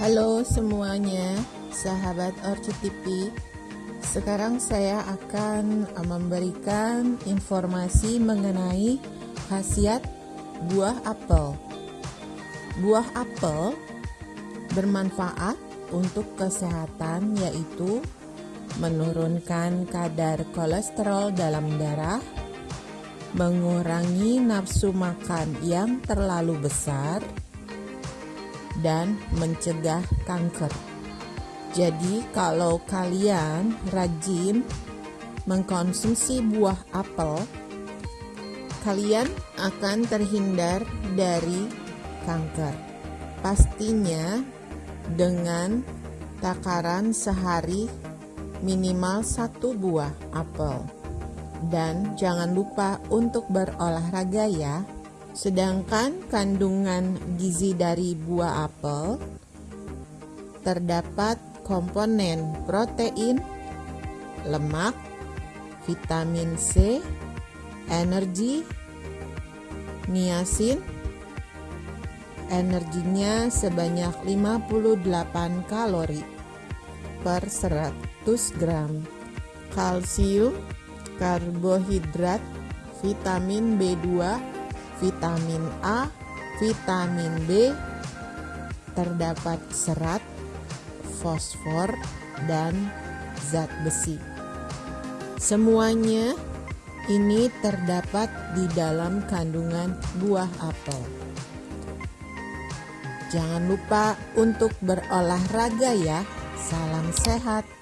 Halo semuanya, sahabat Orchid TV. Sekarang saya akan memberikan informasi mengenai khasiat buah apel. Buah apel bermanfaat untuk kesehatan yaitu menurunkan kadar kolesterol dalam darah, mengurangi nafsu makan yang terlalu besar, dan mencegah kanker. Jadi, kalau kalian rajin mengkonsumsi buah apel, kalian akan terhindar dari kanker. Pastinya dengan takaran sehari minimal satu buah apel. Dan jangan lupa untuk berolahraga ya. Sedangkan kandungan gizi dari buah apel terdapat komponen protein, lemak, vitamin C, energi, niacin, energinya sebanyak 58 kalori per 100 gram, kalsium, karbohidrat, vitamin B2, vitamin A, vitamin B, terdapat serat, fosfor, dan zat besi. Semuanya ini terdapat di dalam kandungan buah apel. Jangan lupa untuk berolahraga ya. Salam sehat.